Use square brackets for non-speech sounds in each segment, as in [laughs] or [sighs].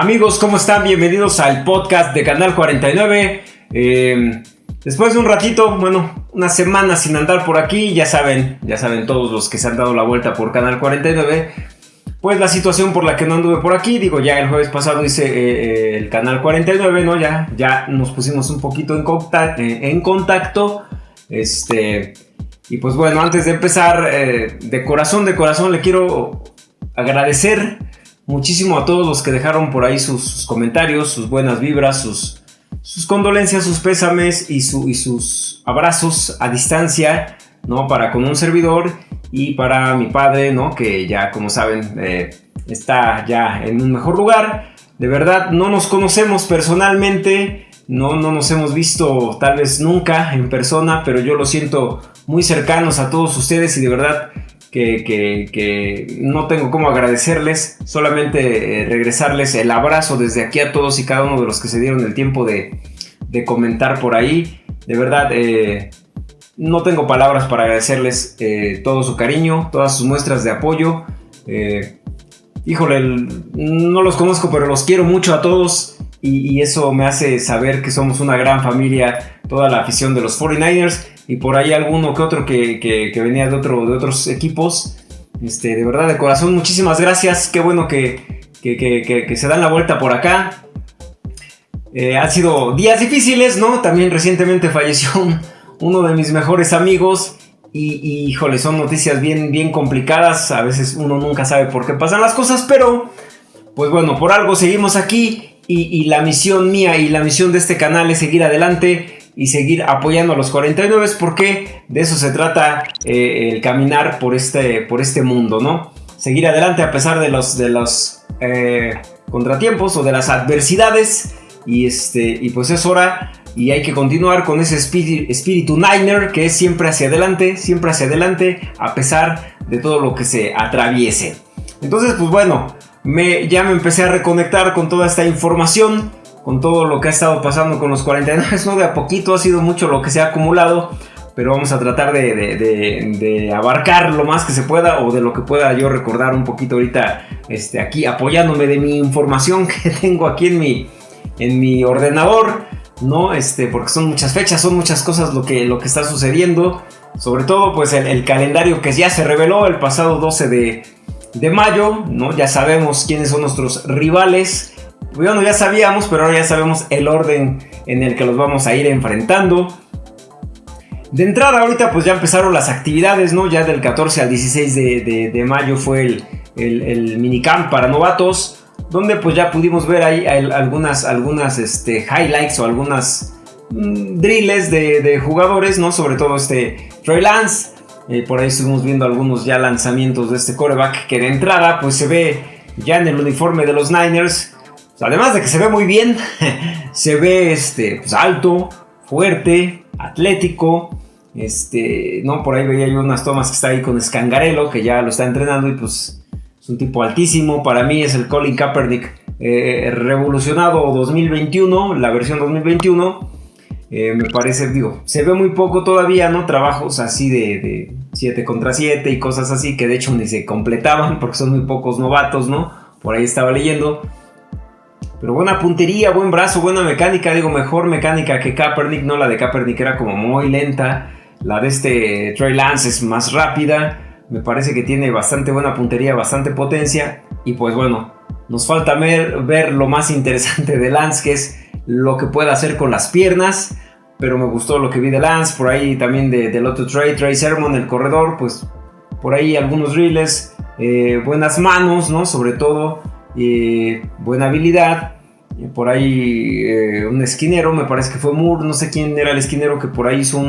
Amigos, ¿cómo están? Bienvenidos al podcast de Canal 49. Eh, después de un ratito, bueno, una semana sin andar por aquí, ya saben, ya saben todos los que se han dado la vuelta por Canal 49. Pues la situación por la que no anduve por aquí, digo, ya el jueves pasado hice eh, eh, el Canal 49, ¿no? Ya, ya nos pusimos un poquito en, contacto, en contacto. Este, y pues bueno, antes de empezar, de corazón, de corazón, le quiero agradecer muchísimo a todos los que dejaron por ahí sus, comentarios, sus buenas vibras, sus, condolencias, sus pésames y, sus abrazos a distancia, ¿no? Para con un servidor y para mi padre, ¿no? Que ya, como saben, eh, está ya en un mejor lugar. De verdad, no nos conocemos personalmente, no, no nos hemos visto tal vez nunca en persona, pero yo lo siento muy cercanos a todos ustedes y de verdad que, no tengo cómo agradecerles, solamente eh, regresarles el abrazo desde aquí a todos y cada uno de los que se dieron el tiempo de, comentar por ahí. De verdad, eh, no tengo palabras para agradecerles eh, todo su cariño, todas sus muestras de apoyo. híjole, no los conozco, pero los quiero mucho a todos. Y, eso me hace saber que somos una gran familia, toda la afición de los 49ers y por ahí alguno que otro que, venía de, otro, de otros equipos. Este, de verdad, de corazón, muchísimas gracias. Qué bueno que, se dan la vuelta por acá. Eh, han sido días difíciles, ¿no? También recientemente falleció uno de mis mejores amigos. Y, híjole, son noticias bien, bien complicadas. A veces uno nunca sabe por qué pasan las cosas, pero pues bueno, por algo seguimos aquí. y la misión mía y la misión de este canal es seguir adelante y seguir apoyando a los 49 porque de eso se trata eh, el caminar por este, por este mundo, ¿no? Seguir adelante a pesar de los, de los eh, contratiempos o de las adversidades y, este, y pues es hora y hay que continuar con ese espíritu, espíritu Niner que es siempre hacia adelante, siempre hacia adelante a pesar de todo lo que se atraviese. Entonces pues bueno, me, ya me empecé a reconectar con toda esta información con todo lo que ha estado pasando con los 49, no de a poquito ha sido mucho lo que se ha acumulado, pero vamos a tratar de, abarcar lo más que se pueda o de lo que pueda yo recordar un poquito ahorita este, aquí apoyándome de mi información [laughs] que tengo aquí en mi, en mi ordenador, ¿no? Este, porque son muchas fechas, son muchas cosas lo que, lo que está sucediendo, sobre todo pues el, el calendario que ya se reveló el pasado 12 de, de mayo, ¿no? Ya sabemos quiénes son nuestros rivales bueno, ya sabíamos, pero ahora ya sabemos el orden en el que los vamos a ir enfrentando. De entrada, ahorita pues ya empezaron las actividades, ¿no? Ya del 14 al 16 de, mayo fue el, el, minicamp para novatos, donde pues ya pudimos ver ahí algunas, algunas este, highlights o algunas mm, drills de, jugadores, ¿no? Sobre todo este Trey Lance. Eh, por ahí estuvimos viendo algunos ya lanzamientos de este coreback que de entrada pues se ve ya en el uniforme de los Niners además de que se ve muy bien, [laughs] se ve este, pues, alto, fuerte, atlético. Este, no, por ahí veía yo unas tomas que está ahí con Scangarello, que ya lo está entrenando y pues es un tipo altísimo. Para mí es el Colin Kaepernick eh, revolucionado 2021, la versión 2021. Eh, me parece, digo, se ve muy poco todavía, ¿no? Trabajos así de 7 contra 7 y cosas así que de hecho ni se completaban [laughs] porque son muy pocos novatos, ¿no? Por ahí estaba leyendo. Pero buena puntería, buen brazo, buena mecánica. Digo, mejor mecánica que Kaepernick. No, la de Kaepernick era como muy lenta. La de este Trey Lance es más rápida. Me parece que tiene bastante buena puntería, bastante potencia. Y pues bueno, nos falta ver, lo más interesante de Lance, que es lo que puede hacer con las piernas. Pero me gustó lo que vi de Lance. Por ahí también de, del otro Trey, Trey Sermon, el corredor. Pues por ahí algunos reels. Eh, buenas manos, ¿no? Sobre todo buena habilidad. Por ahí eh, un esquinero, me parece que fue Moore, no sé quién era el esquinero que por ahí hizo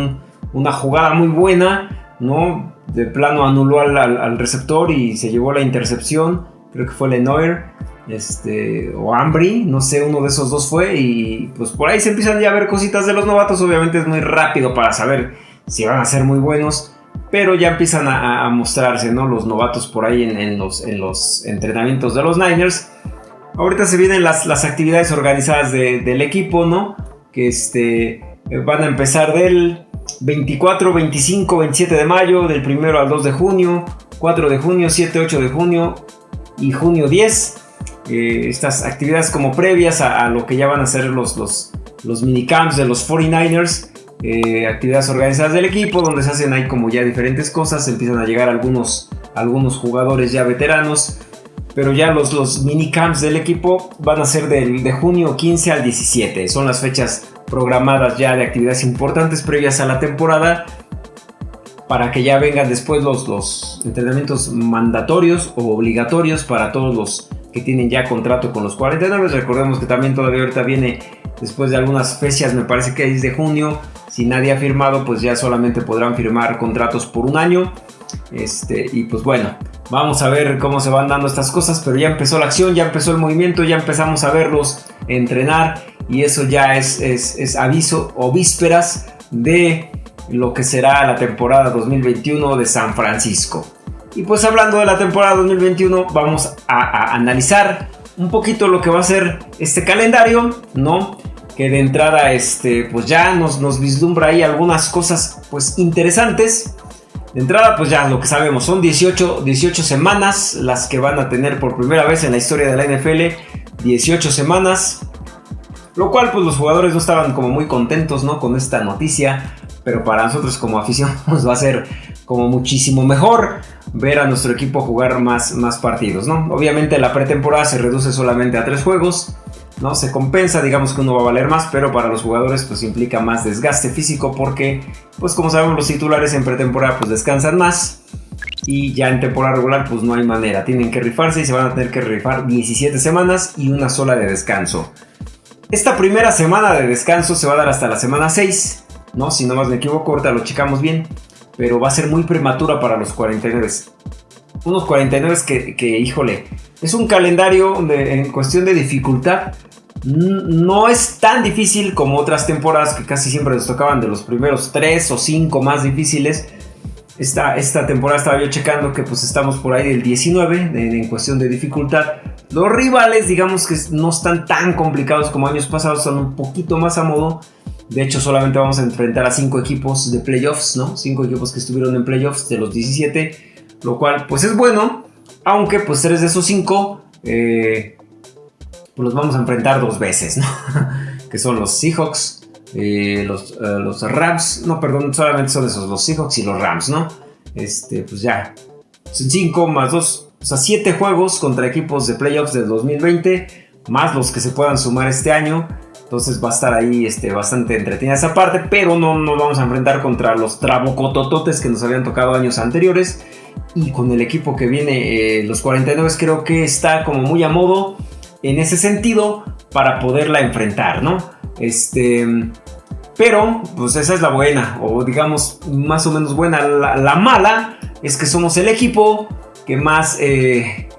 una jugada muy buena, ¿no? De plano anuló al, receptor y se llevó la intercepción. Creo que fue Lenoir este, o Ambry, no sé, uno de esos dos fue. Y pues por ahí se empiezan ya a ver cositas de los novatos. Obviamente es muy rápido para saber si van a ser muy buenos pero ya empiezan a, mostrarse ¿no? los novatos por ahí en, los, en, los, entrenamientos de los Niners. Ahorita se vienen las, actividades organizadas del equipo, ¿no? Que este, van a empezar del 24, 25, 27 de mayo, del 1 al 2 de junio, 4 de junio, 7, 8 de junio y junio 10. eh, estas actividades como previas a, lo que ya van a ser los, los, los minicamps de los 49ers. Eh, actividades organizadas del equipo donde se hacen ahí como ya diferentes cosas, empiezan a llegar algunos, algunos jugadores ya veteranos, pero ya los, los minicamps del equipo van a ser de junio 15 al 17, son las fechas programadas ya de actividades importantes previas a la temporada para que ya vengan después los, los entrenamientos mandatorios o obligatorios para todos los que tienen ya contrato con los 49. Recordemos que también todavía ahorita viene después de algunas fechas, me parece que es de junio. Si nadie ha firmado, pues ya solamente podrán firmar contratos por un año. Este, y pues bueno, vamos a ver cómo se van dando estas cosas, pero ya empezó la acción, ya empezó el movimiento, ya empezamos a verlos entrenar y eso ya es, es, es aviso o vísperas de lo que será la temporada 2021 de San Francisco. Y pues hablando de la temporada 2021, vamos a, analizar un poquito lo que va a ser este calendario, ¿no? Que de entrada, este, pues ya nos, nos vislumbra ahí algunas cosas, pues interesantes. De entrada, pues ya lo que sabemos, son 18, 18 semanas las que van a tener por primera vez en la historia de la NFL. 18 semanas. Lo cual, pues los jugadores no estaban como muy contentos, ¿no? Con esta noticia pero para nosotros como afición nos [laughs] va a ser como muchísimo mejor ver a nuestro equipo jugar más, más partidos, ¿no? Obviamente la pretemporada se reduce solamente a tres juegos, ¿no? Se compensa, digamos que uno va a valer más, pero para los jugadores pues implica más desgaste físico porque, pues como sabemos los titulares en pretemporada pues descansan más y ya en temporada regular pues no hay manera, tienen que rifarse y se van a tener que rifar 17 semanas y una sola de descanso. Esta primera semana de descanso se va a dar hasta la semana 6 ¿no? Si no más me equivoco, ahorita lo checamos bien, pero va a ser muy prematura para los 49. Unos 49 que, que híjole, es un calendario en cuestión de dificultad no es tan difícil como otras temporadas que casi siempre nos tocaban de los primeros 3 o 5 más difíciles. Esta, esta temporada estaba yo checando que pues estamos por ahí del 19 en cuestión de dificultad. Los rivales digamos que no están tan complicados como años pasados, son un poquito más a modo. De hecho, solamente vamos a enfrentar a 5 equipos de playoffs, ¿no? 5 equipos que estuvieron en playoffs de los 17, lo cual pues es bueno, aunque pues 3 de esos 5 eh, pues los vamos a enfrentar dos veces, ¿no? [laughs] que son los Seahawks, eh, los, eh, los, Rams, no, perdón, solamente son esos, los Seahawks y los Rams, ¿no? Este, pues ya, son 5 más 2, o sea, 7 juegos contra equipos de playoffs del 2020, más los que se puedan sumar este año. Entonces va a estar ahí este, bastante entretenida esa parte, pero no nos vamos a enfrentar contra los trabucotototes que nos habían tocado años anteriores. Y con el equipo que viene, eh, los 49 creo que está como muy a modo en ese sentido para poderla enfrentar, ¿no? Este, pero, pues esa es la buena, o digamos más o menos buena. La, mala es que somos el equipo que más, eh,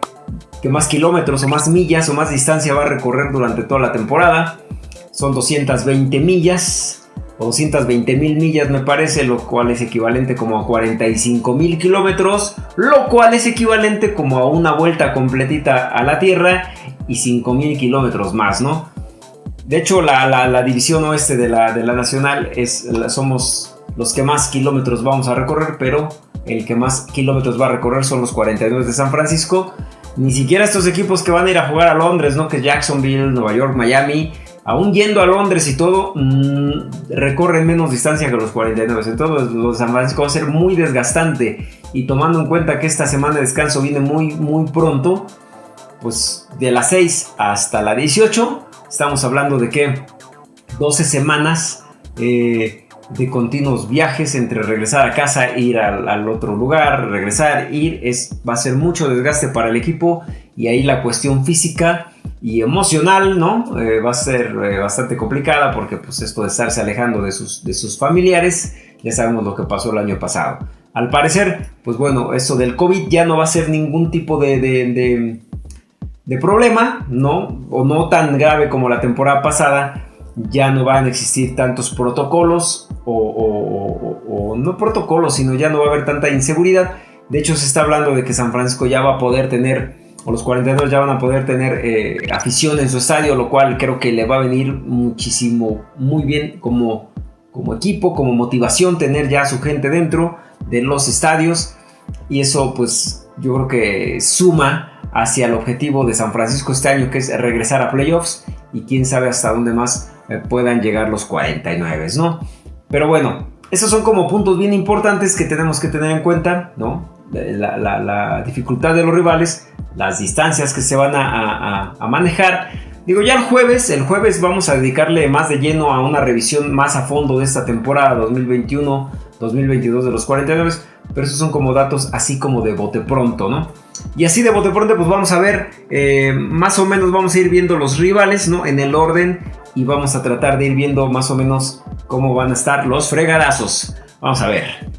que más kilómetros o más millas o más distancia va a recorrer durante toda la temporada son 220 millas o 220 mil millas me parece, lo cual es equivalente como a 45 mil kilómetros, lo cual es equivalente como a una vuelta completita a la Tierra y 5 mil kilómetros más, ¿no? De hecho, la, división oeste de la, de la nacional es, somos los que más kilómetros vamos a recorrer, pero el que más kilómetros va a recorrer son los 42 de San Francisco. Ni siquiera estos equipos que van a ir a jugar a Londres, ¿no? Que Jacksonville, Nueva York, Miami, aún yendo a Londres y todo, mm, recorren menos distancia que los 49. Entonces, los San Francisco va a ser muy desgastante. Y tomando en cuenta que esta semana de descanso viene muy, muy pronto, pues de las 6 hasta la 18, estamos hablando de que 12 semanas eh, de continuos viajes entre regresar a casa, ir al, al, otro lugar, regresar, ir, es, va a ser mucho desgaste para el equipo y ahí la cuestión física y emocional, ¿no? Eh, va a ser eh, bastante complicada porque pues esto de estarse alejando de sus, de sus familiares, ya sabemos lo que pasó el año pasado. Al parecer, pues bueno, eso del COVID ya no va a ser ningún tipo de, de, de, problema, ¿no? O no tan grave como la temporada pasada. Ya no van a existir tantos protocolos o, no protocolos, sino ya no va a haber tanta inseguridad. De hecho, se está hablando de que San Francisco ya va a poder tener o los 42 ya van a poder tener eh, afición en su estadio, lo cual creo que le va a venir muchísimo, muy bien como, como equipo, como motivación tener ya a su gente dentro de los estadios y eso pues yo creo que suma hacia el objetivo de San Francisco este año, que es regresar a playoffs y quién sabe hasta dónde más eh, puedan llegar los 49, ¿no? Pero bueno, esos son como puntos bien importantes que tenemos que tener en cuenta, ¿no? La, dificultad de los rivales, las distancias que se van a, manejar. Digo, ya el jueves, el jueves vamos a dedicarle más de lleno a una revisión más a fondo de esta temporada 2021-2022 de los 49, pero esos son como datos así como de bote pronto, ¿no? Y así de bote pronto, pues vamos a ver, eh, más o menos vamos a ir viendo los rivales, ¿no? En el orden y vamos a tratar de ir viendo más o menos cómo van a estar los fregadazos. Vamos a ver.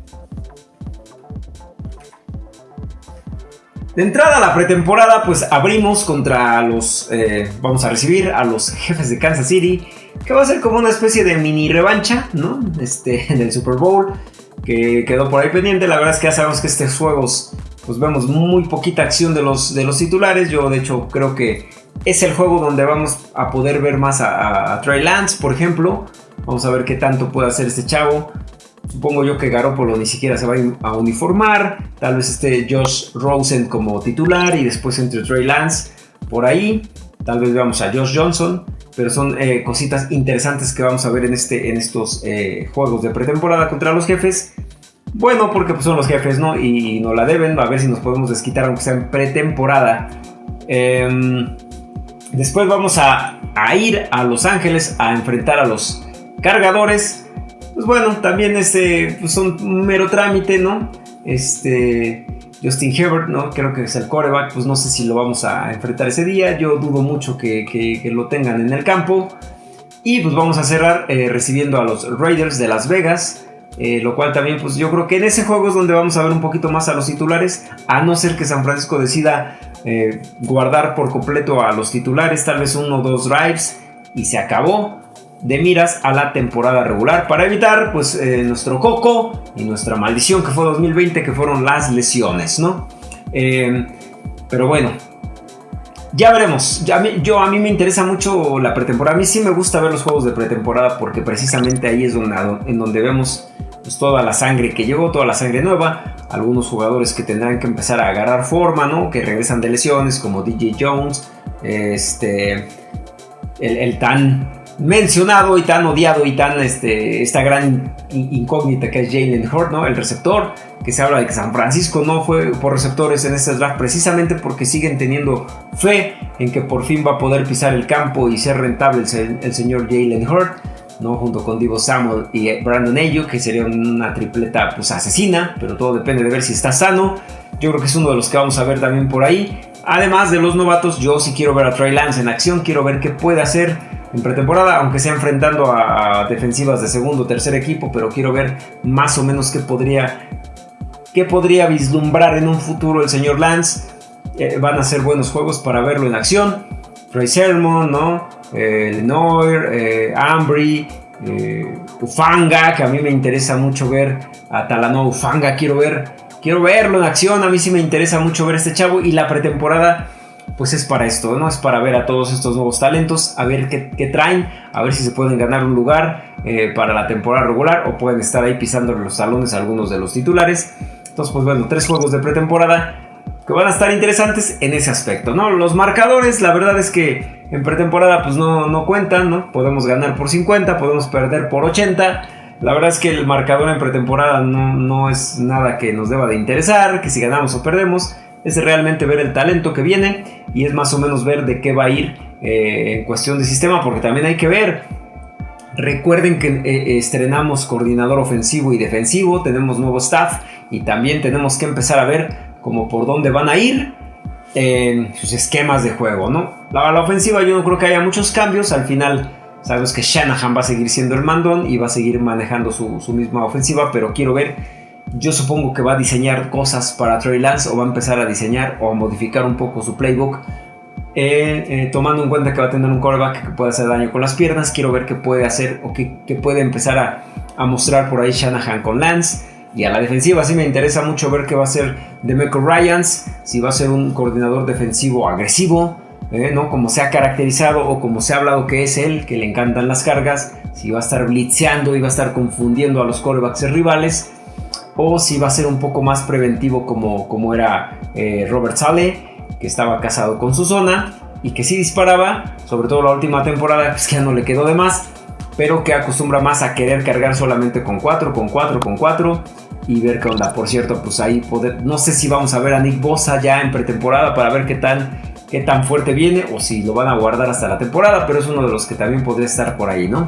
De entrada a la pretemporada, pues abrimos contra los. Eh, vamos a recibir a los jefes de Kansas City. Que va a ser como una especie de mini revancha, ¿no? Este, [laughs] del Super Bowl. Que quedó por ahí pendiente. La verdad es que ya sabemos que estos juegos pues vemos muy poquita acción de los, de los titulares. Yo de hecho creo que es el juego donde vamos a poder ver más a, Trey Lance, por ejemplo. Vamos a ver qué tanto puede hacer este chavo. Supongo yo que Garoppolo ni siquiera se va a uniformar. Tal vez esté Josh Rosen como titular y después entre Trey Lance por ahí. Tal vez veamos a Josh Johnson. Pero son eh, cositas interesantes que vamos a ver en, este, en estos eh, juegos de pretemporada contra los jefes. Bueno, porque pues, son los jefes, ¿no? Y no la deben, a ver si nos podemos desquitar aunque sea en pretemporada. Em, después vamos a, ir a Los Ángeles a enfrentar a los cargadores. Pues bueno, también este, un mero trámite, ¿no? Este, Justin Herbert, ¿no? Creo que es el coreback, pues no sé si lo vamos a enfrentar ese día. Yo dudo mucho que, lo tengan en el campo. Y pues vamos a cerrar eh, recibiendo a los Raiders de Las Vegas. Eh, lo cual también, pues yo creo que en ese juego es donde vamos a ver un poquito más a los titulares, a no ser que San Francisco decida eh, guardar por completo a los titulares, tal vez uno o dos drives y se acabó de miras a la temporada regular para evitar pues eh, nuestro coco y nuestra maldición que fue 2020 que fueron las lesiones, ¿no? pero bueno, ya veremos. Yo, a mí me interesa mucho la pretemporada. A mí sí me gusta ver los juegos de pretemporada porque precisamente ahí es donde, en donde vemos pues, toda la sangre que llegó, toda la sangre nueva. Algunos jugadores que tendrán que empezar a agarrar forma, ¿no? Que regresan de lesiones, como DJ Jones, este, el tan mencionado y tan odiado y tan este, esta gran incógnita que es Jalen Hurt, ¿no? El receptor, que se habla de que San Francisco no fue por receptores en este draft precisamente porque siguen teniendo fe en que por fin va a poder pisar el campo y ser rentable el, señor Jalen Hurt. ¿no? junto con Divo Samuel y Brandon Ayuk, que sería una tripleta pues, asesina, pero todo depende de ver si está sano. Yo creo que es uno de los que vamos a ver también por ahí. Además de los novatos, yo sí quiero ver a Trey Lance en acción, quiero ver qué puede hacer en pretemporada, aunque sea enfrentando a, defensivas de segundo o tercer equipo, pero quiero ver más o menos qué podría, qué podría vislumbrar en un futuro el señor Lance. Eh, van a ser buenos juegos para verlo en acción. Trey Sermon, ¿no? Eh, Lenoir, eh, Ambry, Ufanga, que a mí me interesa mucho ver a Talanoa Ufanga, quiero ver, quiero verlo en acción, a mí sí me interesa mucho ver este chavo y la pretemporada pues es para esto, ¿no? Es para ver a todos estos nuevos talentos, a ver qué, traen, a ver si se pueden ganar un lugar eh, para la temporada regular o pueden estar ahí pisando los salones algunos de los titulares. Entonces, pues bueno, tres juegos de pretemporada que van a estar interesantes en ese aspecto, ¿no? Los marcadores, la verdad es que en pretemporada pues no, no cuentan, ¿no? Podemos ganar por 50, podemos perder por 80. La verdad es que el marcador en pretemporada no, no es nada que nos deba de interesar, que si ganamos o perdemos es realmente ver el talento que viene y es más o menos ver de qué va a ir eh, en cuestión de sistema, porque también hay que ver. Recuerden que eh, estrenamos coordinador ofensivo y defensivo, tenemos nuevo staff y también tenemos que empezar a ver como por dónde van a ir en sus esquemas de juego, ¿no? La ofensiva yo no creo que haya muchos cambios, al final sabemos que Shanahan va a seguir siendo el mandón y va a seguir manejando su, su misma ofensiva, pero quiero ver yo supongo que va a diseñar cosas para Trey Lance o va a empezar a diseñar o a modificar un poco su playbook. Eh, eh, tomando en cuenta que va a tener un quarterback que puede hacer daño con las piernas, quiero ver qué puede hacer o qué, puede empezar a, mostrar por ahí Shanahan con Lance. Y a la defensiva sí me interesa mucho ver qué va a hacer Demeco Ryans, si va a ser un coordinador defensivo agresivo, eh, ¿no? como se ha caracterizado o como se ha hablado que es él, que le encantan las cargas, si va a estar blitzeando y va a estar confundiendo a los quarterbacks rivales o si va a ser un poco más preventivo como, como era eh, Robert Sale. que estaba casado con su zona y que sí disparaba, sobre todo la última temporada, pues que ya no le quedó de más, pero que acostumbra más a querer cargar solamente con 4, con 4, con 4 y ver qué onda. Por cierto, pues ahí no sé si vamos a ver a Nick Bosa ya en pretemporada para ver qué tan, qué tan fuerte viene o si lo van a guardar hasta la temporada, pero es uno de los que también podría estar por ahí, ¿no?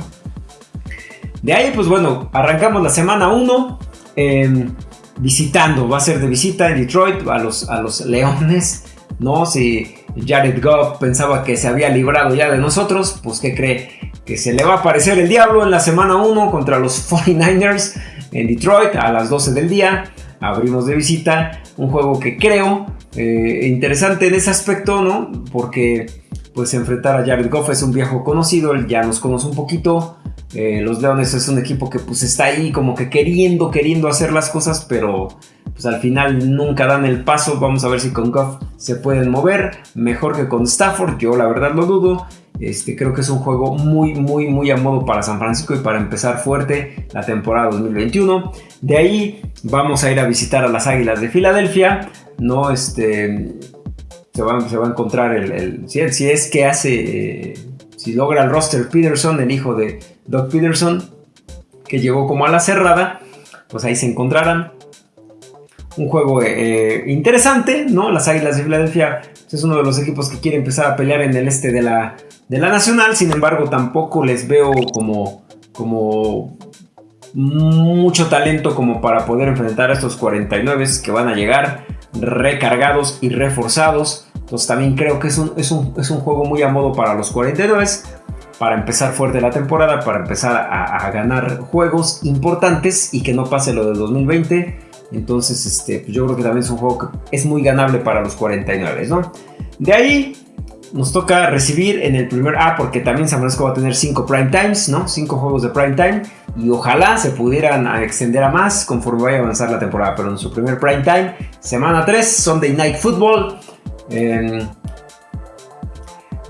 De ahí, pues bueno, arrancamos la semana 1 em, visitando, va a ser de visita en Detroit a los, a los Leones, ¿no? Si Jared Goff pensaba que se había librado ya de nosotros, pues ¿qué cree? Que se le va a aparecer el diablo en la semana 1 contra los 49ers en Detroit a las 12 del día. Abrimos de visita un juego que creo eh, interesante en ese aspecto, ¿no? Porque pues enfrentar a Jared Goff es un viejo conocido, él ya nos conoce un poquito. Eh, los Leones es un equipo que pues está ahí como que queriendo, queriendo hacer las cosas, pero pues al final nunca dan el paso. Vamos a ver si con Goff se pueden mover mejor que con Stafford. Yo la verdad lo dudo. Este, creo que es un juego muy, muy, muy a modo para San Francisco y para empezar fuerte la temporada 2021. De ahí vamos a ir a visitar a las Águilas de Filadelfia. No, este, se va, se va a encontrar el, si, es que hace, si logra el roster Peterson, el hijo de Doug Peterson, que llegó como a la cerrada, pues ahí se encontrarán. Un juego eh, interesante, ¿no? Las Águilas de Filadelfia pues, es uno de los equipos que quiere empezar a pelear en el este de la, de la Nacional, sin embargo tampoco les veo como, como mucho talento como para poder enfrentar a estos 49 que van a llegar recargados y reforzados. Entonces también creo que es un, es un, juego muy a modo para los 49 para empezar fuerte la temporada, para empezar a, ganar juegos importantes y que no pase lo del 2020. Entonces, este, pues yo creo que también es un juego que es muy ganable para los 49, ¿no? De ahí nos toca recibir en el primer A, porque también San Francisco va a tener 5 prime times, ¿no? 5 juegos de prime time. Y ojalá se pudieran extender a más conforme vaya a avanzar la temporada. Pero en su primer prime time, semana 3, Sunday Night Football. Em,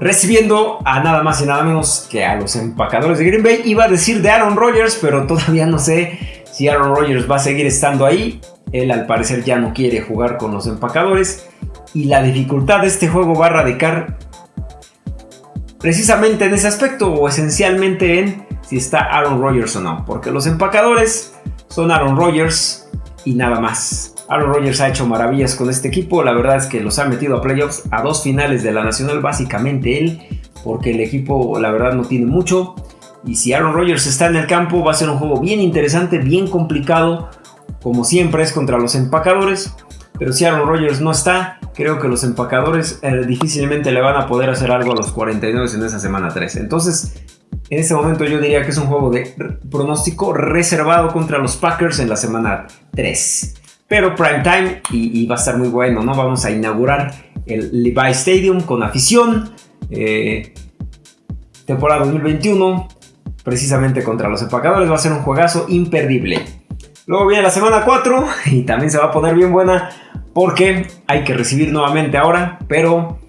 recibiendo a nada más y nada menos que a los empacadores de Green Bay. Iba a decir de Aaron Rodgers, pero todavía no sé si Aaron Rodgers va a seguir estando ahí. Él al parecer ya no quiere jugar con los empacadores. Y la dificultad de este juego va a radicar precisamente en ese aspecto o esencialmente en si está Aaron Rodgers o no. Porque los empacadores son Aaron Rodgers y nada más. Aaron Rodgers ha hecho maravillas con este equipo. La verdad es que los ha metido a playoffs a dos finales de la Nacional, básicamente él, porque el equipo, la verdad, no tiene mucho. Y si Aaron Rodgers está en el campo, va a ser un juego bien interesante, bien complicado, como siempre es contra los empacadores. Pero si Aaron Rodgers no está, creo que los empacadores eh, difícilmente le van a poder hacer algo a los 49 en esa semana 3. Entonces, en este momento yo diría que es un juego de pronóstico reservado contra los Packers en la semana 3. Pero prime time y, va a estar muy bueno, ¿no? Vamos a inaugurar el Levi Stadium con afición. Eh, temporada 2021, precisamente contra los empacadores, va a ser un juegazo imperdible. Luego viene la semana 4 [laughs] y también se va a poner bien buena porque hay que recibir nuevamente ahora, pero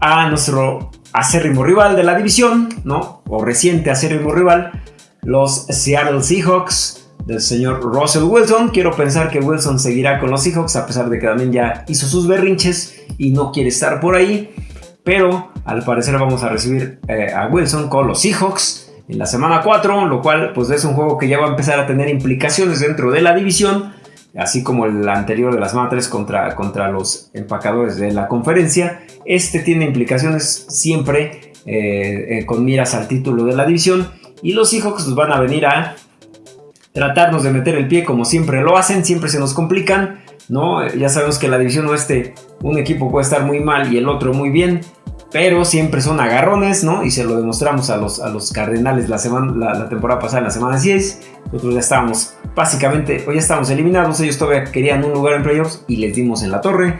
a nuestro acérrimo rival de la división, ¿no? O reciente acérrimo rival, los Seattle Seahawks del señor Russell Wilson. Quiero pensar que Wilson seguirá con los Seahawks a pesar de que también ya hizo sus berrinches y no quiere estar por ahí. Pero al parecer vamos a recibir eh, a Wilson con los Seahawks en la semana 4, lo cual pues es un juego que ya va a empezar a tener implicaciones dentro de la división, así como el anterior de la semana 3 contra, contra los empacadores de la conferencia. Este tiene implicaciones siempre eh, eh, con miras al título de la división y los Seahawks pues, van a venir a tratarnos de meter el pie como siempre lo hacen, siempre se nos complican. ¿no? Ya sabemos que la división oeste un equipo puede estar muy mal y el otro muy bien pero siempre son agarrones, ¿no? Y se lo demostramos a los, a los Cardenales la, semana, la, temporada pasada, en la semana 10. Nosotros ya estábamos, básicamente, hoy ya estábamos eliminados. Ellos todavía querían un lugar en playoffs y les dimos en la torre.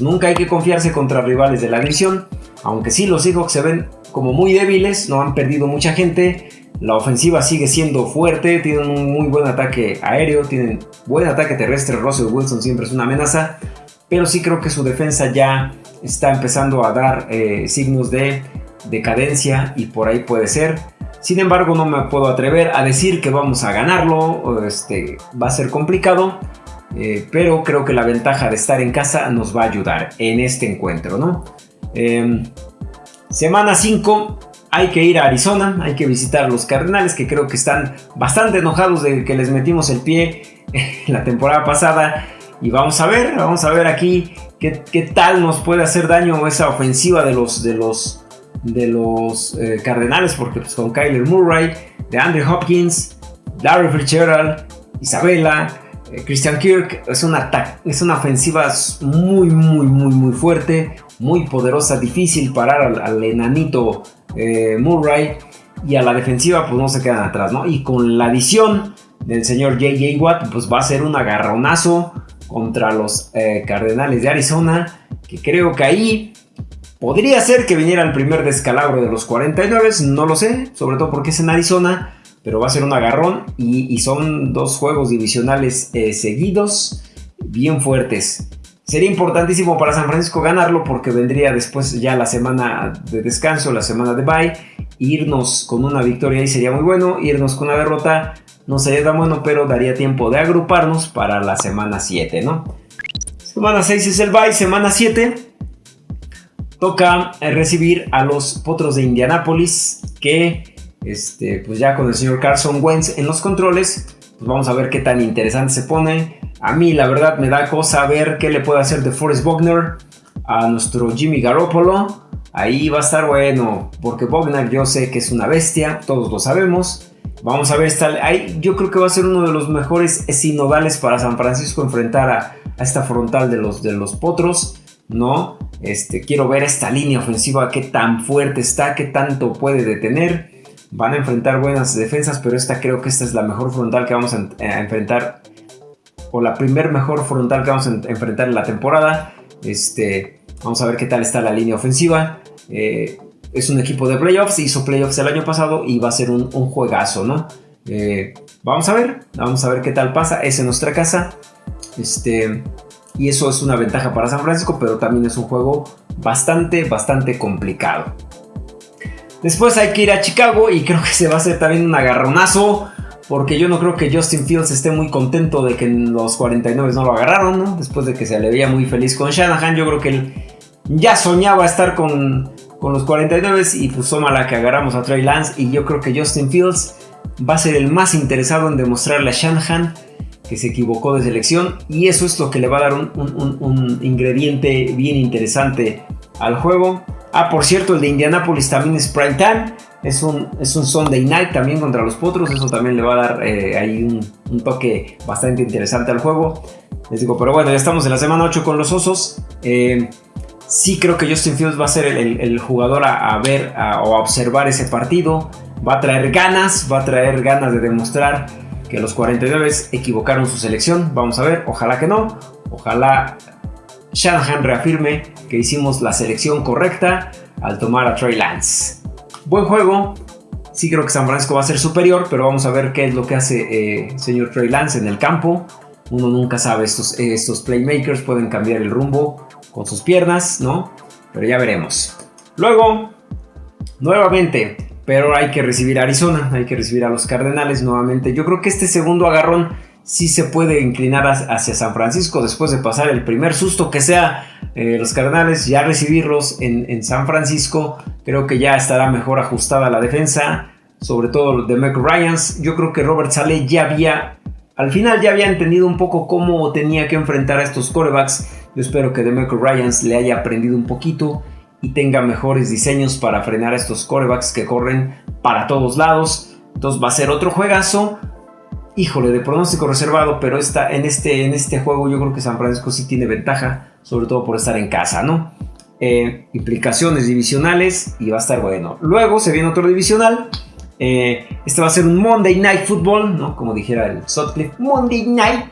Nunca hay que confiarse contra rivales de la división. Aunque sí, los Seahawks se ven como muy débiles, no han perdido mucha gente. La ofensiva sigue siendo fuerte, tienen un muy buen ataque aéreo, tienen buen ataque terrestre. Russell Wilson siempre es una amenaza pero sí creo que su defensa ya está empezando a dar eh, signos de decadencia y por ahí puede ser. Sin embargo, no me puedo atrever a decir que vamos a ganarlo, este, va a ser complicado. Eh, pero creo que la ventaja de estar en casa nos va a ayudar en este encuentro, ¿no? Em, semana 5, hay que ir a Arizona, hay que visitar a los Cardenales que creo que están bastante enojados de que les metimos el pie [laughs] la temporada pasada. Y vamos a ver, vamos a ver aquí qué, tal nos puede hacer daño esa ofensiva de los, de los, de los eh, Cardenales, porque pues, con Kyler Murray, de Andrew Hopkins, Larry Fitzgerald, Isabella, eh, Christian Kirk, es una, es una ofensiva muy, muy, muy, muy fuerte, muy poderosa, difícil parar al, enanito eh, Murray y a la defensiva pues no se quedan atrás, ¿no? Y con la adición del señor JJ Watt pues va a ser un agarronazo contra los eh, Cardenales de Arizona, que creo que ahí podría ser que viniera el primer descalabro de los 49, no lo sé, sobre todo porque es en Arizona, pero va a ser un agarrón y, son dos juegos divisionales eh, seguidos bien fuertes. Sería importantísimo para San Francisco ganarlo porque vendría después ya la semana de descanso, la semana de bye. Irnos con una victoria ahí sería muy bueno. Irnos con una derrota no sería tan bueno, pero daría tiempo de agruparnos para la semana 7, ¿no? Semana 6 es el bye, semana 7 toca eh, recibir a los Potros de Indianápolis que este, pues ya con el señor Carson Wentz en los controles, pues vamos a ver qué tan interesante se pone. A mí la verdad me da cosa ver qué le puede hacer de Forrest Bogner a nuestro Jimmy Garoppolo. Ahí va a estar bueno, porque Bogner yo sé que es una bestia, todos lo sabemos. Vamos a ver, esta, ahí, yo creo que va a ser uno de los mejores sinodales para San Francisco enfrentar a, esta frontal de los, de los potros, ¿no? Este, quiero ver esta línea ofensiva, qué tan fuerte está, qué tanto puede detener. Van a enfrentar buenas defensas, pero esta creo que esta es la mejor frontal que vamos a enfrentar o la primer mejor frontal que vamos a enfrentar en la temporada. Este, vamos a ver qué tal está la línea ofensiva. Eh, es un equipo de playoffs, hizo playoffs el año pasado y va a ser un, juegazo, ¿no? Eh, vamos a ver, vamos a ver qué tal pasa. Es en nuestra casa. Este, y eso es una ventaja para San Francisco, pero también es un juego bastante, bastante complicado. Después hay que ir a Chicago y creo que se va a hacer también un agarronazo. Porque yo no creo que Justin Fields esté muy contento de que los 49 no lo agarraron, ¿no? Después de que se le veía muy feliz con Shanahan, yo creo que él ya soñaba estar con, los 49 y pues la que agarramos a Trey Lance. Y yo creo que Justin Fields va a ser el más interesado en demostrarle a Shanahan que se equivocó de selección. Y eso es lo que le va a dar un, un ingrediente bien interesante al juego. Ah, por cierto, el de Indianapolis también es prime time. Es un, es un Sunday night también contra los Potros. Eso también le va a dar eh, ahí un, toque bastante interesante al juego. Les digo, pero bueno, ya estamos en la semana 8 con los Osos. Eh, sí creo que Justin Fields va a ser el, jugador a, ver o a observar ese partido. Va a traer ganas, va a traer ganas de demostrar que los 49 equivocaron su selección. Vamos a ver, ojalá que no. Ojalá Shanahan reafirme que hicimos la selección correcta al tomar a Trey Lance. Buen juego. Sí creo que San Francisco va a ser superior, pero vamos a ver qué es lo que hace eh, señor Trey Lance en el campo. Uno nunca sabe, estos, estos playmakers pueden cambiar el rumbo con sus piernas, ¿no? Pero ya veremos. Luego, nuevamente, pero hay que recibir a Arizona, hay que recibir a los Cardenales nuevamente. Yo creo que este segundo agarrón sí se puede inclinar hacia San Francisco después de pasar el primer susto que sea eh, los Cardenales, ya recibirlos en, San Francisco, creo que ya estará mejor ajustada la defensa, sobre todo de Mac Ryans. Yo creo que Robert Saleh ya había, al final ya había entendido un poco cómo tenía que enfrentar a estos corebacks. Yo espero que Demeco Ryans le haya aprendido un poquito y tenga mejores diseños para frenar a estos corebacks que corren para todos lados. Entonces va a ser otro juegazo híjole, de pronóstico reservado, pero está en, este, en este juego yo creo que San Francisco sí tiene ventaja, sobre todo por estar en casa, ¿no? Eh, implicaciones divisionales y va a estar bueno. Luego se viene otro divisional. Eh, este va a ser un Monday Night Football, ¿no? Como dijera el Sutcliffe, Monday Night.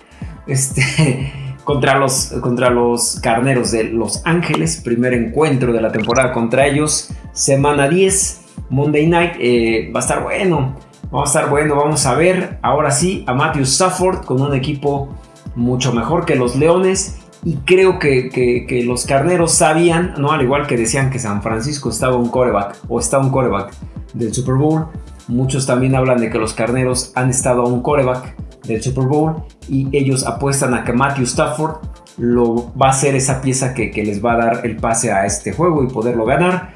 Este, [laughs] contra, los, contra los carneros de Los Ángeles. Primer encuentro de la temporada contra ellos. Semana 10, Monday Night. Eh, va a estar bueno. Vamos a estar bueno, vamos a ver ahora sí a Matthew Stafford con un equipo mucho mejor que los Leones. Y creo que, los carneros sabían, ¿no? Al igual que decían que San Francisco estaba un coreback o está un coreback del Super Bowl. Muchos también hablan de que los carneros han estado a un coreback del Super Bowl y ellos apuestan a que Matthew Stafford lo va a ser esa pieza que, que les va a dar el pase a este juego y poderlo ganar.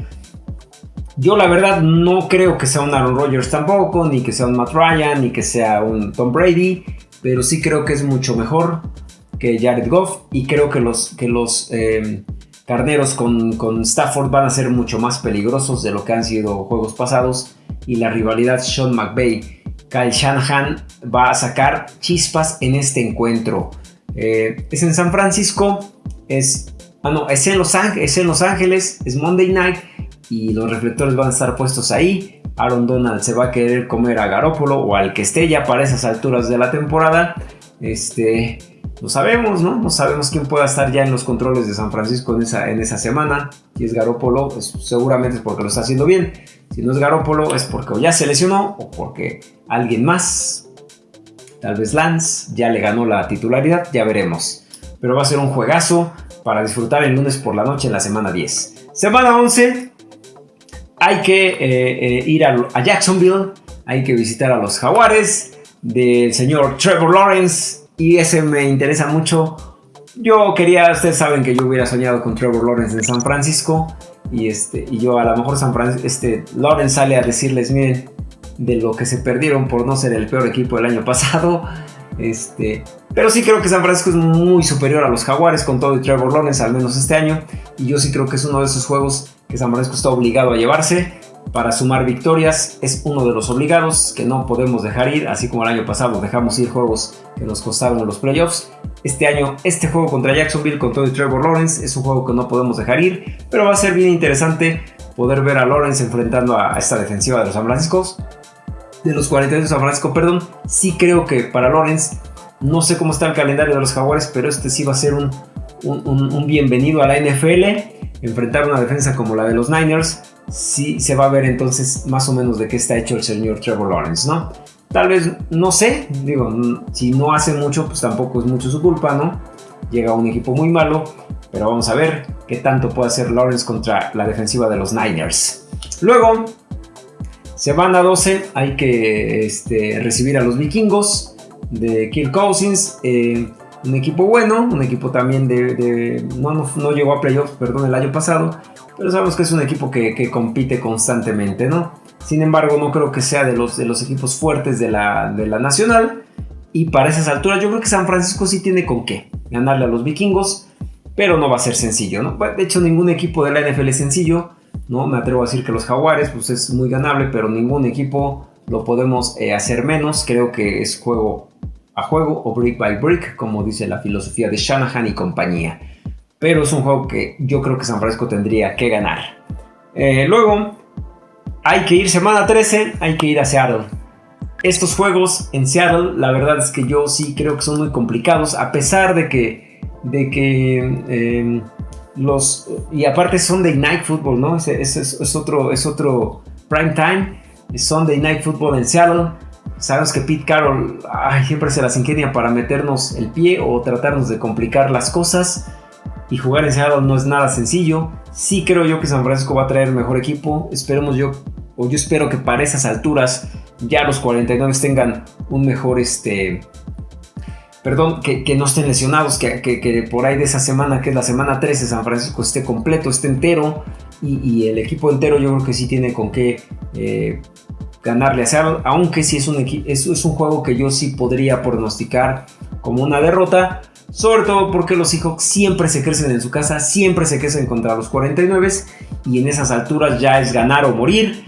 Yo la verdad no creo que sea un Aaron Rodgers tampoco, ni que sea un Matt Ryan, ni que sea un Tom Brady, pero sí creo que es mucho mejor que Jared Goff y creo que los, que los eh, carneros con, con, Stafford van a ser mucho más peligrosos de lo que han sido juegos pasados y la rivalidad Sean McVay. Kyle Shanahan va a sacar chispas en este encuentro. Eh, es en San Francisco, es, ah, no, es, en Los Ángeles, es en Los Ángeles, es Monday Night y los reflectores van a estar puestos ahí. Aaron Donald se va a querer comer a Garópolo o al que esté ya para esas alturas de la temporada. Este, no sabemos, ¿no? No sabemos quién pueda estar ya en los controles de San Francisco en esa, en esa semana. Si es Garópolo, pues seguramente es porque lo está haciendo bien. Si no es Garópolo, es porque ya se lesionó o porque alguien más, tal vez Lance, ya le ganó la titularidad, ya veremos. Pero va a ser un juegazo para disfrutar el lunes por la noche en la semana 10. Semana 11, hay que eh, eh, ir a, Jacksonville, hay que visitar a los jaguares del señor Trevor Lawrence y ese me interesa mucho. Yo quería, ustedes saben que yo hubiera soñado con Trevor Lawrence en San Francisco y, este, y yo a lo mejor San Francisco, este, Lawrence sale a decirles, miren, de lo que se perdieron por no ser el peor equipo del año pasado. Este, pero sí creo que San Francisco es muy superior a los Jaguares con todo y Trevor Lawrence, al menos este año. Y yo sí creo que es uno de esos juegos que San Francisco está obligado a llevarse para sumar victorias. Es uno de los obligados que no podemos dejar ir, así como el año pasado dejamos ir juegos que nos costaron los playoffs. Este año, este juego contra Jacksonville con todo y Trevor Lawrence es un juego que no podemos dejar ir, pero va a ser bien interesante poder ver a Lawrence enfrentando a esta defensiva de los San Francisco. De los 42 de San Francisco, perdón. Sí creo que para Lawrence, no sé cómo está el calendario de los Jaguares, pero este sí va a ser un, un bienvenido a la NFL enfrentar una defensa como la de los Niners, sí se va a ver entonces más o menos de qué está hecho el señor Trevor Lawrence, ¿no? Tal vez, no sé, digo, si no hace mucho, pues tampoco es mucho su culpa, ¿no? Llega un equipo muy malo, pero vamos a ver qué tanto puede hacer Lawrence contra la defensiva de los Niners. Luego, semana 12, hay que este, recibir a los vikingos de Kirk Cousins. Eh, un equipo bueno, un equipo también de... no, no, llegó a playoffs, perdón, el año pasado, pero sabemos que es un equipo que, compite constantemente, ¿no? Sin embargo, no creo que sea de los, de los equipos fuertes de la, de la nacional. Y para esas alturas yo creo que San Francisco sí tiene con qué ganarle a los vikingos, pero no va a ser sencillo, ¿no? De hecho, ningún equipo de la NFL es sencillo, ¿no? Me atrevo a decir que los jaguares, pues es muy ganable, pero ningún equipo lo podemos eh, hacer menos. Creo que es juego a juego o brick by brick, como dice la filosofía de Shanahan y compañía. Pero es un juego que yo creo que San Francisco tendría que ganar. Eh, luego, hay que ir semana 13, hay que ir a Seattle. Estos juegos en Seattle, la verdad es que yo sí creo que son muy complicados, a pesar de que, de que em, los... Y aparte son de Night Football, ¿no? Es, es, otro, es otro prime time. Sunday Night Football en Seattle. Sabemos que Pete Carroll siempre se las ingenia para meternos el pie o tratarnos de complicar las cosas. Y jugar en Seattle no es nada sencillo. Sí creo yo que San Francisco va a traer mejor equipo. Esperemos yo, o yo espero que para esas alturas ya los 49 tengan un mejor, este, perdón, que, no estén lesionados, que, por ahí de esa semana, que es la semana 13, San Francisco esté completo, esté entero. Y, el equipo entero yo creo que sí tiene con qué eh, ganarle a Seattle, aunque sí es un, es, un juego que yo sí podría pronosticar como una derrota, sobre todo porque los Seahawks siempre se crecen en su casa, siempre se crecen contra los 49 y en esas alturas ya es ganar o morir,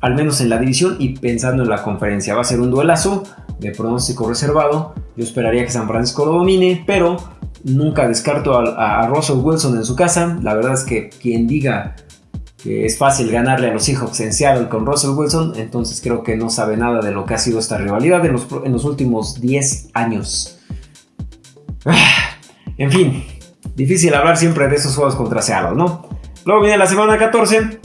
al menos en la división y pensando en la conferencia. Va a ser un duelazo de pronóstico reservado, yo esperaría que San Francisco lo domine, pero nunca descarto a, Russell Wilson en su casa, la verdad es que quien diga es fácil ganarle a los Seahawks en Seattle con Russell Wilson, entonces creo que no sabe nada de lo que ha sido esta rivalidad en los, en los últimos 10 años. [sighs] En fin, difícil hablar siempre de esos juegos contra Seattle, ¿no? Luego viene la semana 14,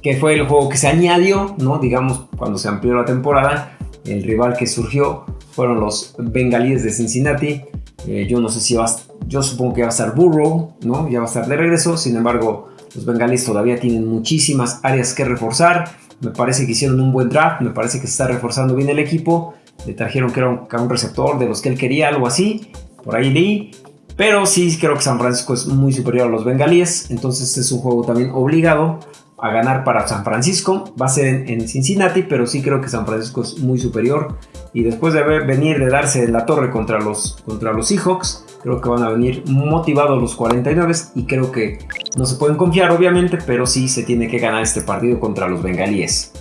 que fue el juego que se añadió, ¿no? Digamos, cuando se amplió la temporada, el rival que surgió fueron los Bengalíes de Cincinnati. Eh, yo no sé si va yo supongo que va a estar Burrow, ¿no? Ya va a estar de regreso, sin embargo, los bengalíes todavía tienen muchísimas áreas que reforzar. Me parece que hicieron un buen draft, me parece que se está reforzando bien el equipo Le trajeron que era un, receptor de los que él quería, algo así. Por ahí leí. Pero sí creo que San Francisco es muy superior a los bengalíes. Entonces es un juego también obligado a ganar para San Francisco. Va a ser en, Cincinnati, pero sí creo que San Francisco es muy superior. Y después de venir de darse en la torre contra los, contra los Seahawks, creo que van a venir motivados los 49 y creo que no se pueden confiar obviamente, pero sí se tiene que ganar este partido contra los bengalíes.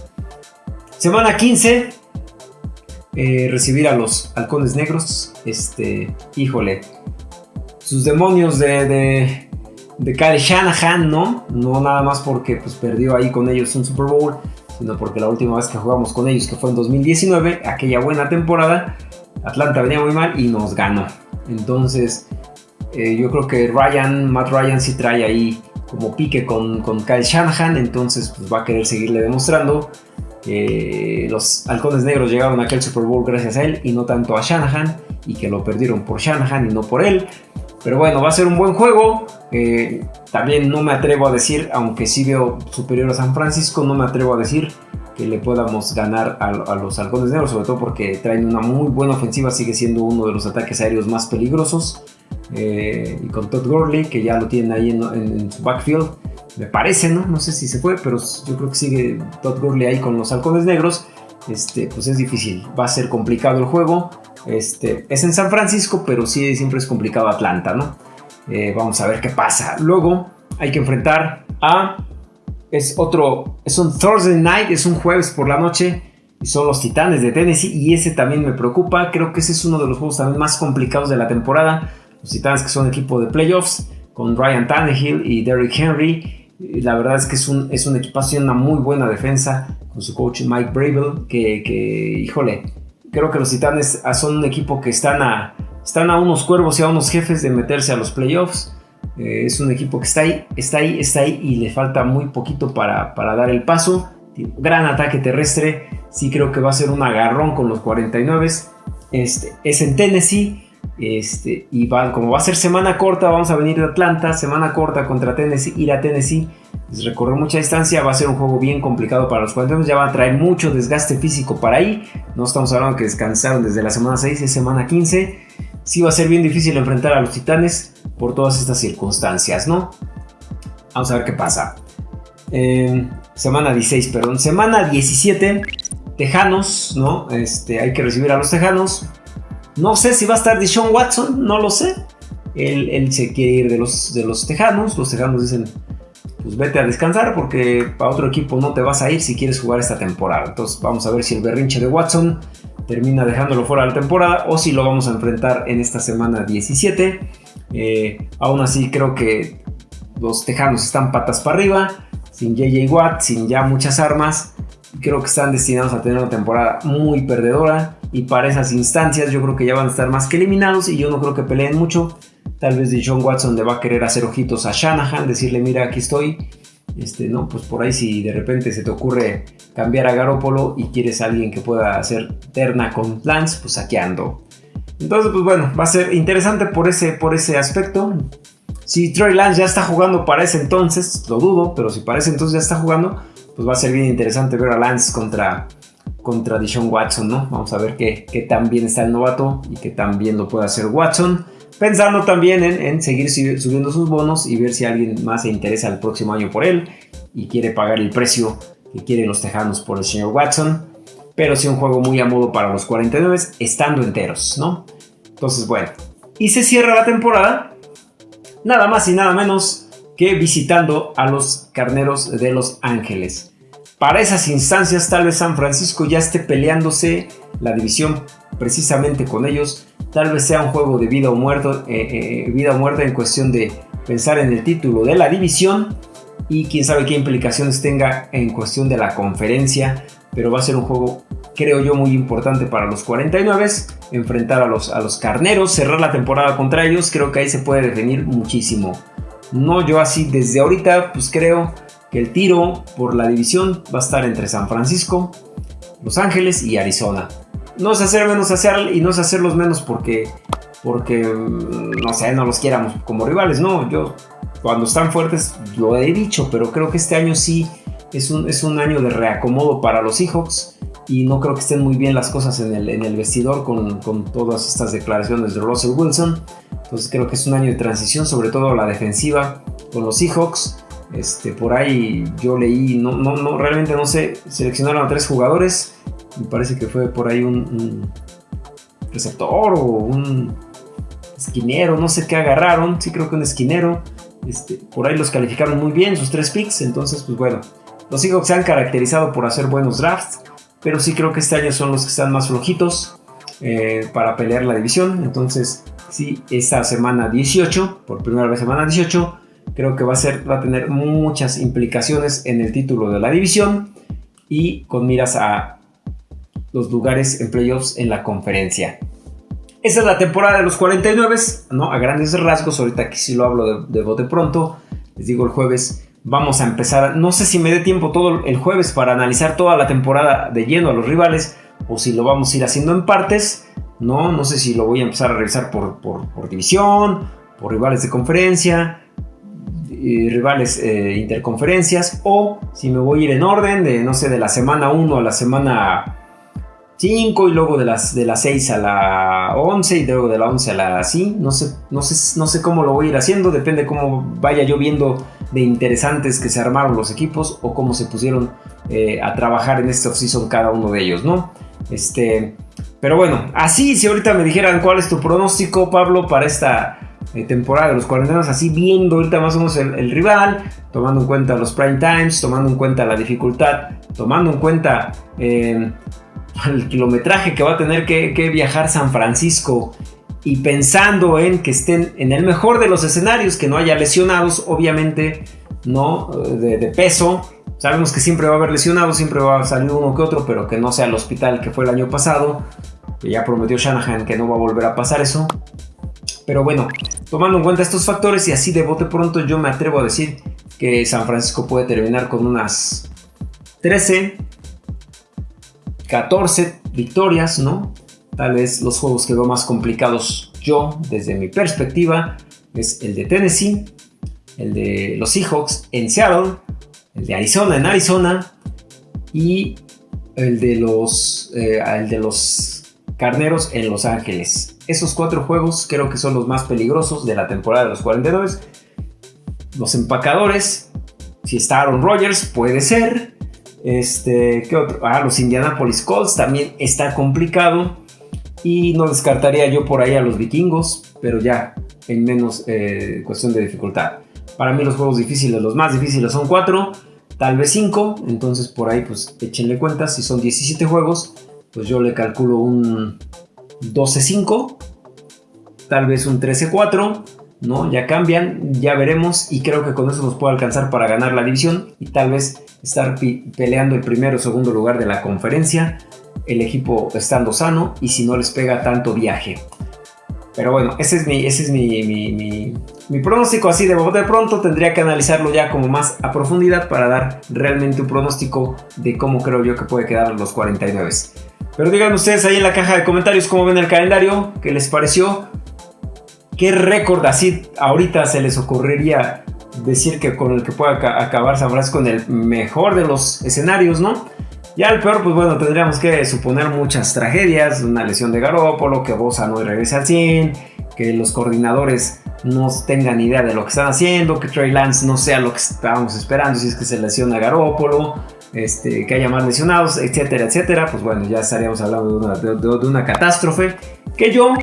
Semana 15, eh, recibir a los halcones negros. Este, híjole, sus demonios de de Kyle Shanahan, ¿no? No nada más porque pues, perdió ahí con ellos un Super Bowl, sino porque la última vez que jugamos con ellos, que fue en 2019, aquella buena temporada, Atlanta venía muy mal y nos ganó. Entonces, eh, yo creo que Ryan, Matt Ryan sí trae ahí como pique con, con Kyle Shanahan, entonces pues, va a querer seguirle demostrando que los halcones negros llegaron a aquel Super Bowl gracias a él y no tanto a Shanahan, y que lo perdieron por Shanahan y no por él. Pero bueno, va a ser un buen juego. Eh, también no me atrevo a decir, aunque sí veo superior a San Francisco, no me atrevo a decir que le podamos ganar a, los halcones negros, sobre todo porque traen una muy buena ofensiva, sigue siendo uno de los ataques aéreos más peligrosos. Eh, y con Todd Gurley, que ya lo tienen ahí en, su backfield, me parece, ¿no? No sé si se fue, pero yo creo que sigue Todd Gurley ahí con los halcones negros. Este, pues es difícil, va a ser complicado el juego. Este, es en San Francisco, pero sí siempre es complicado Atlanta, ¿no? Eh, vamos a ver qué pasa. Luego hay que enfrentar a... Es otro... Es un Thursday night, es un jueves por la noche. Y son los Titanes de Tennessee. Y ese también me preocupa. Creo que ese es uno de los juegos también más complicados de la temporada. Los Titanes que son equipo de playoffs. Con Ryan Tannehill y Derrick Henry. La verdad es que es un, es un equipazo una muy buena defensa. Con su coach Mike Bravel. Que, que híjole Creo que los Titanes ah, son un equipo que están a, están a unos cuervos y a unos jefes de meterse a los playoffs. Eh, es un equipo que está ahí, está ahí, está ahí y le falta muy poquito para, para dar el paso. gran ataque terrestre. Sí creo que va a ser un agarrón con los 49. Este, es en Tennessee. Este, y como va a ser semana corta, vamos a venir de Atlanta, semana corta contra Tennessee, ir a Tennessee, pues recorrer mucha distancia, va a ser un juego bien complicado para los 49, ya va a traer mucho desgaste físico para ahí, no estamos hablando que descansaron desde la semana 6 y semana 15, sí va a ser bien difícil enfrentar a los Titanes por todas estas circunstancias, ¿no? Vamos a ver qué pasa. Eh, semana 16, perdón, semana 17, Tejanos, ¿no? Este, hay que recibir a los Tejanos. No sé si va a estar Deshaun Watson, no lo sé. Él, se quiere ir de los, de los Tejanos. Los Tejanos dicen, pues vete a descansar porque para otro equipo no te vas a ir si quieres jugar esta temporada. Entonces vamos a ver si el berrinche de Watson termina dejándolo fuera de la temporada o si lo vamos a enfrentar en esta semana 17. Eh, aún así creo que los Tejanos están patas para arriba, sin JJ Watt, sin ya muchas armas. Creo que están destinados a tener una temporada muy perdedora y para esas instancias yo creo que ya van a estar más que eliminados y yo no creo que peleen mucho. Tal vez John Watson le va a querer hacer ojitos a Shanahan, decirle mira aquí estoy. Este, no, pues por ahí si de repente se te ocurre cambiar a Garópolo y quieres a alguien que pueda hacer terna con Lance, pues aquí ando. Entonces, pues bueno, va a ser interesante por ese, por ese aspecto. Si Troy Lance ya está jugando para ese entonces, lo dudo, pero si para ese entonces ya está jugando, pues va a ser bien interesante ver a Lance contra, contra Dishon Watson, ¿no? Vamos a ver qué, qué tan bien está el novato y qué tan bien lo puede hacer Watson. Pensando también en, seguir subiendo sus bonos y ver si alguien más se interesa el próximo año por él y quiere pagar el precio que quieren los tejanos por el señor Watson. Pero sí un juego muy a modo para los 49 estando enteros, ¿no? Entonces, bueno. Y se cierra la temporada. Nada más y nada menos que visitando a los carneros de Los Ángeles. Para esas instancias tal vez San Francisco ya esté peleándose la división precisamente con ellos. Tal vez sea un juego de vida o, muerto, eh, eh, vida o muerte en cuestión de pensar en el título de la división y quién sabe qué implicaciones tenga en cuestión de la conferencia. Pero va a ser un juego, creo yo, muy importante para los 49. Enfrentar a los, a los carneros, cerrar la temporada contra ellos. Creo que ahí se puede definir muchísimo. No yo así desde ahorita, pues creo el tiro por la división va a estar entre San Francisco, Los Ángeles y Arizona. No es hacer menos hacer y no es hacerlos menos porque, porque mm, no sé, no los quieramos como rivales, no. Yo cuando están fuertes lo he dicho, pero creo que este año sí es un, es un año de reacomodo para los Seahawks. y no creo que estén muy bien las cosas en el, en el vestidor con, con, todas estas declaraciones de Russell Wilson. Entonces creo que es un año de transición, sobre todo la defensiva con los Seahawks. Este, por ahí yo leí, no, no, realmente no sé, seleccionaron a tres jugadores. Me parece que fue por ahí un, un receptor o un esquinero, no sé qué agarraron. Sí creo que un esquinero. Este, por ahí los calificaron muy bien, sus tres picks. Entonces, pues bueno, los Seahawks se han caracterizado por hacer buenos drafts pero sí creo que este año son los que están más flojitos eh, para pelear la división. Entonces, sí, esta semana 18, por primera vez semana 18, creo que va a, ser, va a tener muchas implicaciones en el título de la división y con miras a los lugares en playoffs en la conferencia. Esta es la temporada de los 49, ¿no? A grandes rasgos, ahorita aquí sí lo hablo de, de bote pronto, les digo el jueves vamos a empezar, no sé si me dé tiempo todo el jueves para analizar toda la temporada de lleno a los rivales o si lo vamos a ir haciendo en partes, no, no sé si lo voy a empezar a revisar por, por, división, por rivales de conferencia, rivales eh, interconferencias o si me voy a ir en orden de, no sé, de la semana 1 a la semana 5 y luego de las, de las 6 a la 11 y luego de la 11 a la sí, no sé, no sé, no sé cómo lo voy a ir haciendo, depende cómo vaya yo viendo de interesantes que se armaron los equipos o cómo se pusieron eh, a trabajar en este offseason cada uno de ellos, ¿no? Este, pero bueno, así si ahorita me dijeran cuál es tu pronóstico, Pablo, para esta eh, temporada de los cuarentenas, así viendo ahorita más o menos el, rival, tomando en cuenta los prime times, tomando en cuenta la dificultad, tomando en cuenta... Eh, el kilometraje que va a tener que, viajar San Francisco y pensando en que estén en el mejor de los escenarios, que no haya lesionados, obviamente, ¿no? De, peso. Sabemos que siempre va a haber lesionados, siempre va a salir uno que otro, pero que no sea el hospital que fue el año pasado, que ya prometió Shanahan que no va a volver a pasar eso. Pero bueno, tomando en cuenta estos factores y así de bote pronto, yo me atrevo a decir que San Francisco puede terminar con unas 13, 14 victorias, ¿no? Tal vez los juegos que veo más complicados yo, desde mi perspectiva, es el de Tennessee, el de los Seahawks en Seattle, el de Arizona en Arizona y el de los, eh, el de los Carneros en Los Ángeles. Esos cuatro juegos creo que son los más peligrosos de la temporada de los 42. Los empacadores, si está Aaron Rodgers, puede ser. Este, ¿qué otro? Ah, los Indianapolis Colts también está complicado. Y no descartaría yo por ahí a los vikingos, pero ya en menos eh, cuestión de dificultad. Para mí los juegos difíciles, los más difíciles son 4, tal vez 5. Entonces por ahí pues échenle cuentas. Si son 17 juegos, pues yo le calculo un 12-5. Tal vez un 13-4. ¿no? Ya cambian, ya veremos. Y creo que con eso nos puede alcanzar para ganar la división. Y tal vez estar peleando el primero o segundo lugar de la conferencia, el equipo estando sano y si no les pega tanto viaje. Pero bueno, ese es mi, ese es mi, mi, pronóstico así de de pronto. Tendría que analizarlo ya como más a profundidad para dar realmente un pronóstico de cómo creo yo que puede quedar los 49. Pero digan ustedes ahí en la caja de comentarios cómo ven el calendario, qué les pareció, qué récord así ahorita se les ocurriría decir que con el que pueda acabar San Francisco en el mejor de los escenarios, ¿no? Ya el peor, pues bueno, tendríamos que suponer muchas tragedias, una lesión de Garópolo, que Bosa no regrese al 100, que los coordinadores no tengan idea de lo que están haciendo, que Trey Lance no sea lo que estábamos esperando si es que se lesiona Garópolo, este, que haya más lesionados, etcétera, etcétera, pues bueno, ya estaríamos hablando de una catástrofe que yo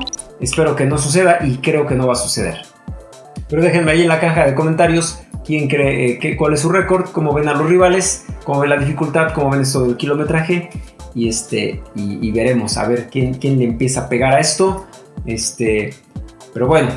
espero que no suceda y creo que no va a suceder. Pero déjenme ahí en la caja de comentarios quién cree, eh, cuál es su récord, cómo ven a los rivales, cómo ven la dificultad, cómo ven esto del kilometraje. Y, este, y, veremos a ver quién, quién, le empieza a pegar a esto. Este, pero bueno,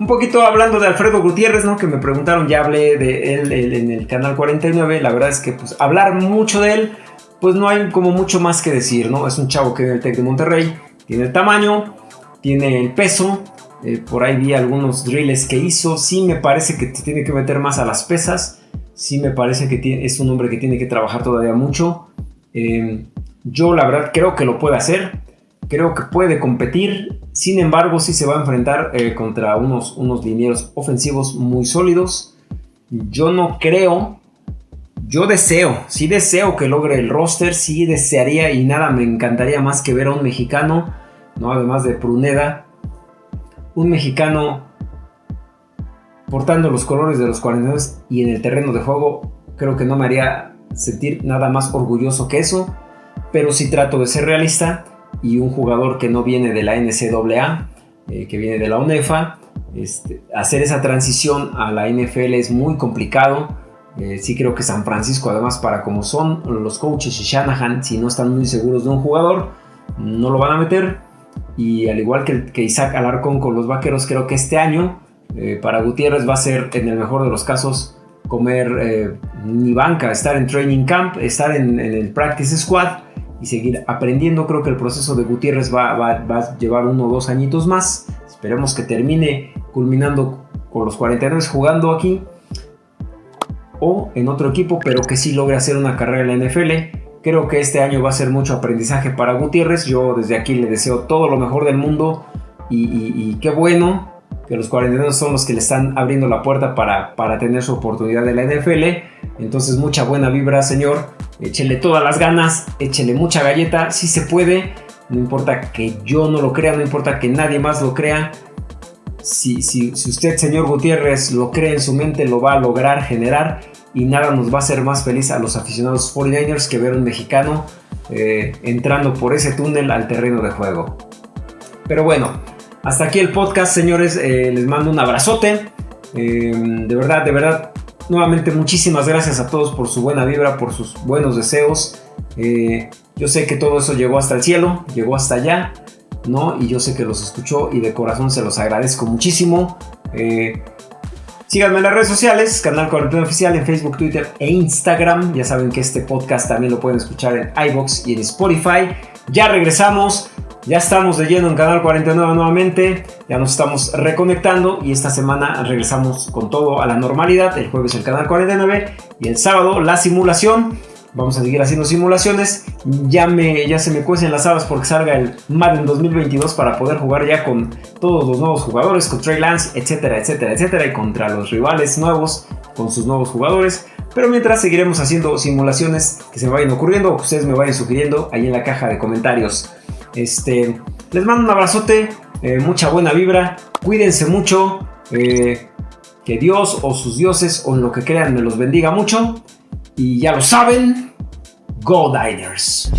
un poquito hablando de Alfredo Gutiérrez, ¿no? Que me preguntaron, ya hablé de él, en el canal 49. La verdad es que pues hablar mucho de él, pues no hay como mucho más que decir, ¿no? Es un chavo que viene el Tec de Monterrey, tiene el tamaño, tiene el peso, eh, por ahí vi algunos drills que hizo. Sí me parece que tiene que meter más a las pesas. Sí me parece que es un hombre que tiene que trabajar todavía mucho. Em, yo la verdad creo que lo puede hacer. Creo que puede competir. Sin embargo, sí se va a enfrentar eh, contra unos, unos linieros ofensivos muy sólidos. Yo no creo, yo deseo, sí deseo que logre el roster, sí desearía y nada me encantaría más que ver a un mexicano, ¿no? además de Pruneda, un mexicano portando los colores de los 42 y en el terreno de juego, creo que no me haría sentir nada más orgulloso que eso, pero sí trato de ser realista y un jugador que no viene de la NCAA, eh, que viene de la UNEFA, este, hacer esa transición a la NFL es muy complicado. Eh, sí creo que San Francisco, además, para como son los coaches y Shanahan, si no están muy seguros de un jugador, no lo van a meter. Y al igual que, que Isaac Alarcón con los Vaqueros, creo que este año eh, para Gutiérrez va a ser, en el mejor de los casos, comer ni banca, estar en training camp, estar en, el practice squad y seguir aprendiendo. Creo que el proceso de Gutiérrez va, a llevar uno o dos añitos más. Esperemos que termine culminando con los 49 jugando aquí o en otro equipo, pero que sí logre hacer una carrera en la NFL. Creo que este año va a ser mucho aprendizaje para Gutiérrez. Yo desde aquí le deseo todo lo mejor del mundo y, qué bueno que los 49 son los que le están abriendo la puerta para, para tener su oportunidad de la NFL. Entonces mucha buena vibra, señor échele todas las ganas, échele mucha galleta, si se puede, no importa que yo no lo crea, no importa que nadie más lo crea. Si, si, usted, señor Gutiérrez, lo cree en su mente, lo va a lograr generar y nada nos va a hacer más feliz a los aficionados 49ers que ver un mexicano eh, entrando por ese túnel al terreno de juego. Pero bueno, hasta aquí el podcast, señores. Eh, les mando un abrazote. Eh, de verdad, de verdad, Nuevamente muchísimas gracias a todos por su buena vibra, por sus buenos deseos. Eh, yo sé que todo eso llegó hasta el cielo, llegó hasta allá, ¿no? Y yo sé que los escuchó y de corazón se los agradezco muchísimo. Síganme en las redes sociales, Canal 41 Oficial en Facebook, Twitter e Instagram. Ya saben que este podcast también lo pueden escuchar en iBox y en Spotify. Ya regresamos. Ya estamos de lleno en Canal 49 nuevamente, ya nos estamos reconectando y esta semana regresamos con todo a la normalidad. El jueves el Canal 49 y el sábado la simulación. Vamos a seguir haciendo simulaciones. Ya, me, ya se me cuecen las habas porque salga el Madden 2022 para poder jugar ya con todos los nuevos jugadores, con Trey Lance, etcétera, etcétera, etcétera, y contra los rivales nuevos con sus nuevos jugadores. Pero mientras seguiremos haciendo simulaciones que se me vayan ocurriendo o que ustedes me vayan sugiriendo ahí en la caja de comentarios. Este, les mando un abrazote, eh, mucha buena vibra, cuídense mucho, eh, que Dios o sus dioses o en lo que crean me los bendiga mucho. Y ya lo saben, Go Diners.